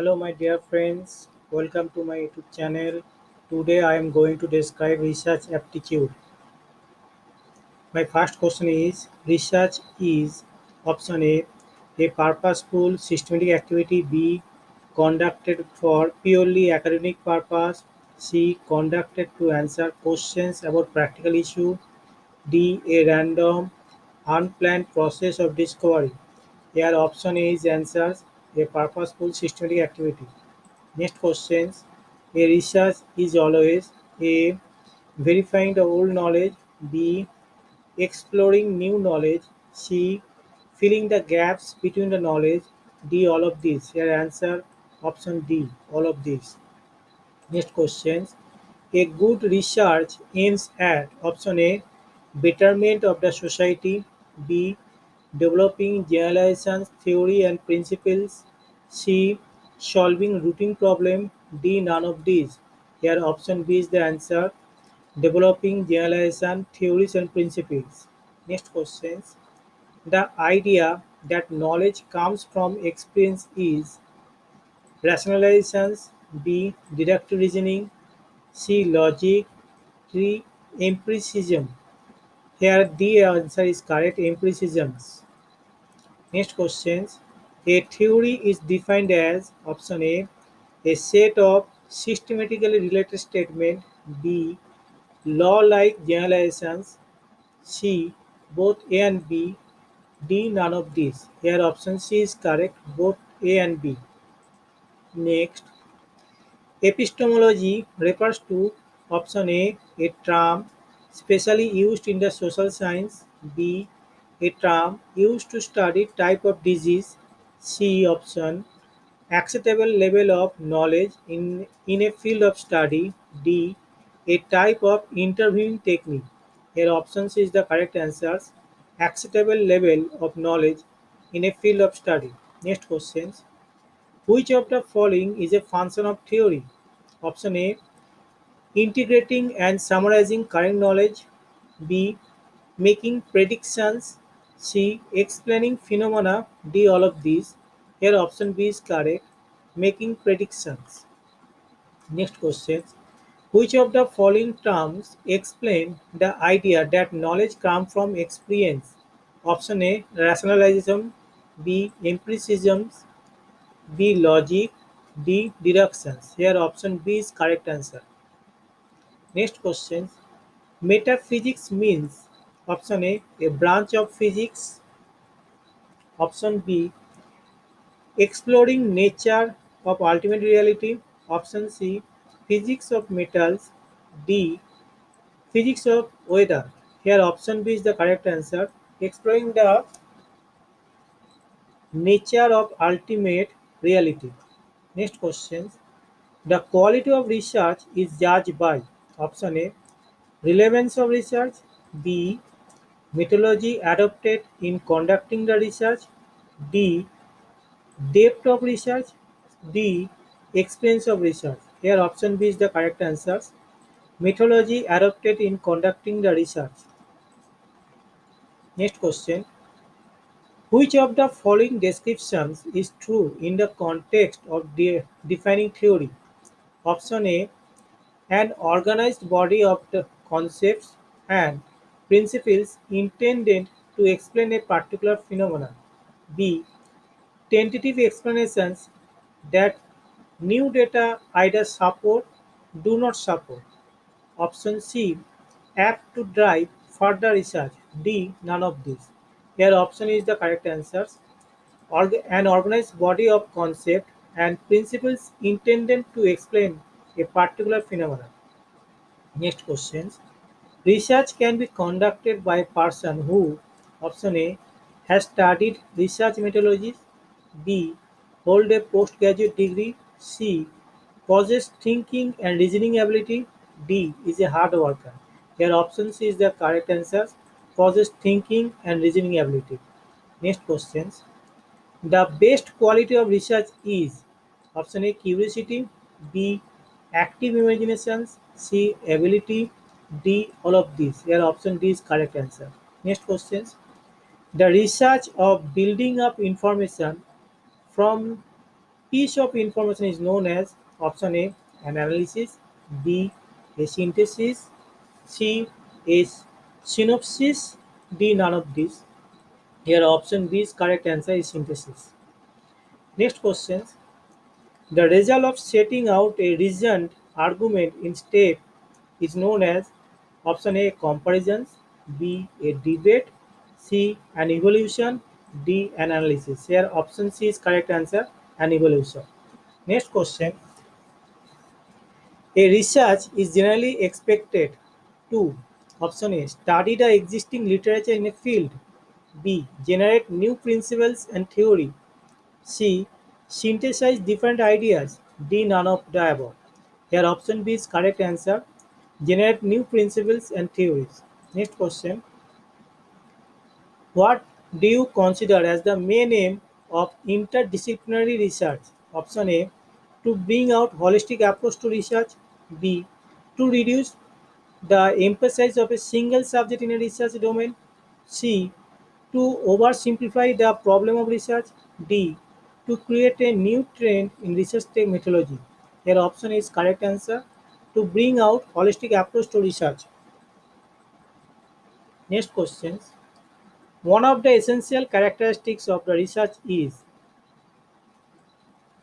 Hello, my dear friends. Welcome to my YouTube channel. Today, I am going to describe research aptitude. My first question is Research is option A, a purposeful systematic activity, B, conducted for purely academic purpose, C, conducted to answer questions about practical issue, D, a random, unplanned process of discovery. Here option A is answers a purposeful systematic activity. Next questions. A research is always A. Verifying the old knowledge B. Exploring new knowledge C. Filling the gaps between the knowledge D. All of these. Here answer option D. All of these. Next questions. A good research aims at option A. Betterment of the society B. Developing generalizations, theory and principles C. Solving routine problem D. None of these. Here option B is the answer. Developing generalization, theories and principles. Next questions. The idea that knowledge comes from experience is rationalizations B. Deductive reasoning C. Logic D. Empiricism. Here the answer is correct empiricisms. Next questions. A theory is defined as option A a set of systematically related statements B law-like generalizations C both A and B D none of these. Here option C is correct both A and B. Next epistemology refers to option A a term specially used in the social science. B a term used to study type of disease. C option acceptable level of knowledge in, in a field of study. D a type of interviewing technique. Here options is the correct answers. Acceptable level of knowledge in a field of study. Next questions. Which of the following is a function of theory? Option A integrating and summarizing current knowledge B making predictions C. Explaining phenomena. D. All of these. Here option B is correct. Making predictions. Next question. Which of the following terms explain the idea that knowledge comes from experience? Option A. Rationalism. B. Empiricism. B. Logic. D. Deductions. Here option B is correct answer. Next question. Metaphysics means Option A, a branch of physics. Option B, exploring nature of ultimate reality. Option C, physics of metals. D, physics of weather. Here option B is the correct answer. Exploring the nature of ultimate reality. Next question. The quality of research is judged by option A, relevance of research. B, methodology adopted in conducting the research, D. Depth of research, D. Experience of research. Here option B is the correct answer. Methodology adopted in conducting the research. Next question. Which of the following descriptions is true in the context of de defining theory? Option A. An organized body of concepts and principles intended to explain a particular phenomenon. B. Tentative explanations that new data either support, do not support. Option C. Apt to drive further research. D. None of these. Here option is the correct answers. An organized body of concept and principles intended to explain a particular phenomenon. Next questions. Research can be conducted by a person who, option A, has studied research methodologies, B, hold a postgraduate degree, C, possesses thinking and reasoning ability, D, is a hard worker. Here option C is the correct answer, possesses thinking and reasoning ability. Next questions. The best quality of research is option A, curiosity, B, active imaginations, C, ability, D. All of these. Here option D is correct answer. Next questions. The research of building up information from piece of information is known as option A an analysis, B a synthesis, C a synopsis, D none of these. Here option B is correct answer is synthesis. Next question. The result of setting out a reasoned argument in step is known as option A comparisons, B a debate, C an evolution, D an analysis. Here option C is correct answer an evolution. Next question. A research is generally expected to option A study the existing literature in a field, B generate new principles and theory, C synthesize different ideas, D none of the above. Here option B is correct answer generate new principles and theories. Next question. What do you consider as the main aim of interdisciplinary research? Option A to bring out holistic approach to research, B to reduce the emphasis of a single subject in a research domain, C to oversimplify the problem of research, D to create a new trend in research methodology. Here option is correct answer to bring out holistic approach to research. Next questions. One of the essential characteristics of the research is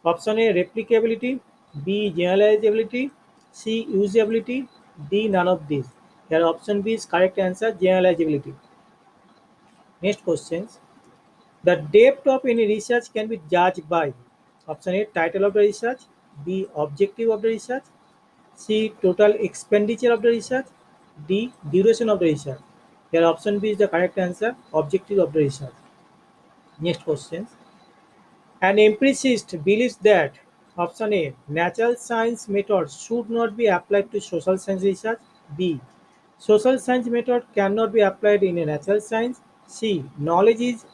option A replicability, B generalizability, C usability, D none of these. Here option B is correct answer generalizability. Next questions. The depth of any research can be judged by option A title of the research, B objective of the research, C total expenditure of the research, D duration of the research. Here option B is the correct answer objective of the research. Next question. An empiricist believes that option A natural science methods should not be applied to social science research. B social science method cannot be applied in a natural science. C knowledge is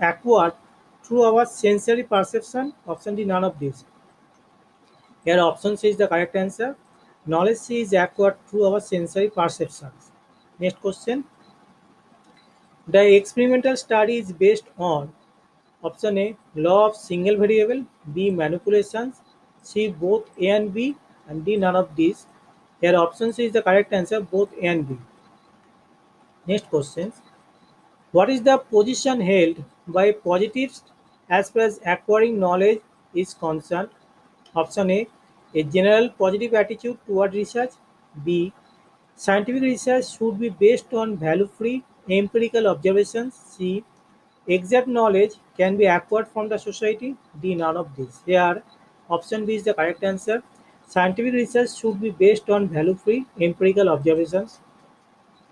acquired through our sensory perception. Option D none of these. Here option C is the correct answer. Knowledge C is acquired through our sensory perceptions. Next question. The experimental study is based on option A law of single variable, B manipulations, C both A and B, and D none of these. Here option C is the correct answer both A and B. Next questions. What is the position held by positives as far as acquiring knowledge is concerned? Option A a general positive attitude toward research. B. Scientific research should be based on value-free empirical observations. C. Exact knowledge can be acquired from the society. D. None of these. Here, option B is the correct answer. Scientific research should be based on value-free empirical observations.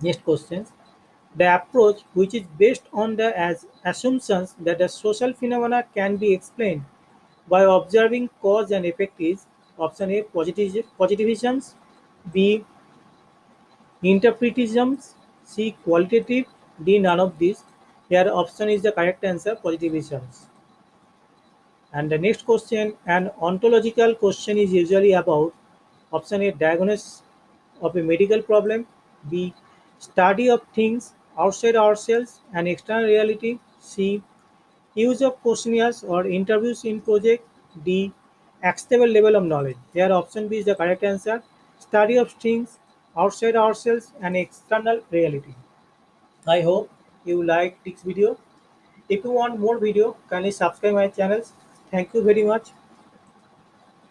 Next questions. The approach which is based on the as assumptions that the social phenomena can be explained by observing cause and effect is option A positiv B interpretisms, C qualitative, D none of these. Here option is the correct answer positivisms. And the next question, an ontological question is usually about option A diagnosis of a medical problem, B study of things outside ourselves and external reality, C use of questionnaires or interviews in project, D acceptable level of knowledge. Here option B is the correct answer. Study of things outside ourselves and external reality. I hope you like this video. If you want more video, kindly subscribe my channels. Thank you very much.